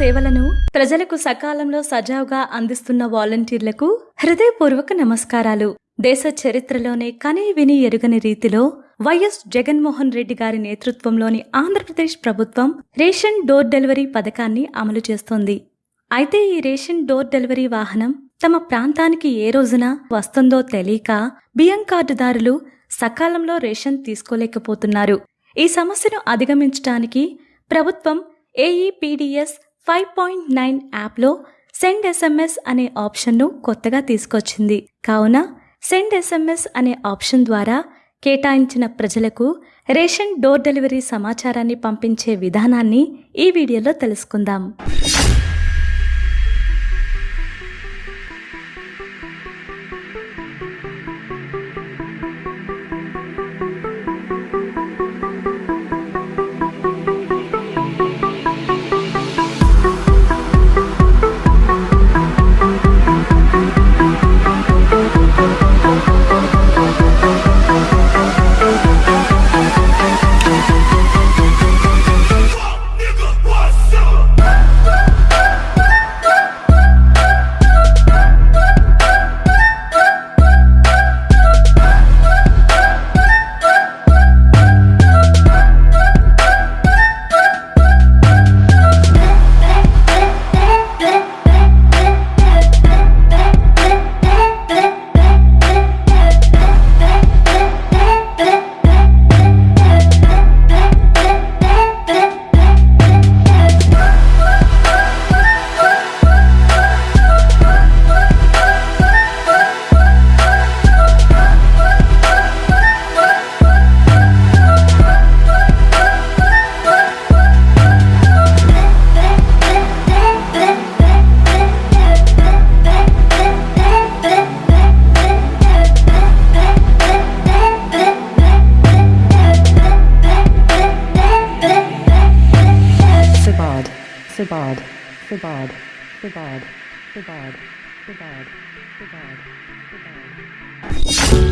సేవలను ప్రజలకు సకాలంలో సజావుగా అందిస్తున్న వాలంటీర్లకు హృదయపూర్వక నమస్కారాలు. దేశ చరిత్రలోనే కనీ విని ఎరుగని రీతిలో వైఎస్ జగన్మోహన్ రెడ్డి గారి నేతృత్వంలోని ఆంధ్రప్రదేశ్ ప్రభుత్వం రేషన్ డోర్ డెలివరీ పథకాన్ని అమలు చేస్తోంది. అయితే ఈ రేషన్ డోర్ డెలివరీ వాహనం తమ ప్రాంతానికి ఏ రోజున వస్తుందో తెలియక బియ్యం కార్డుదారులు సకాలంలో రేషన్ తీసుకోలేకపోతున్నారు. ఈ సమస్యను అధిగమించడానికి ప్రభుత్వం ఏఈపీడిఎస్ ఫైవ్ పాయింట్ నైన్ యాప్లో సెండ్ ఎస్ఎంఎస్ అనే ఆప్షన్ను కొత్తగా తీసుకొచ్చింది. కావున సెండ్ ఎస్ఎంఎస్ అనే ఆప్షన్ ద్వారా కేటాయించిన ప్రజలకు రేషన్ డోర్ డెలివరీ సమాచారాన్ని పంపించే విధానాన్ని ఈ వీడియోలో తెలుసుకుందాం. Sabad, Sabad, Sabad, Sabad, Sabad, Sabad, Sabad.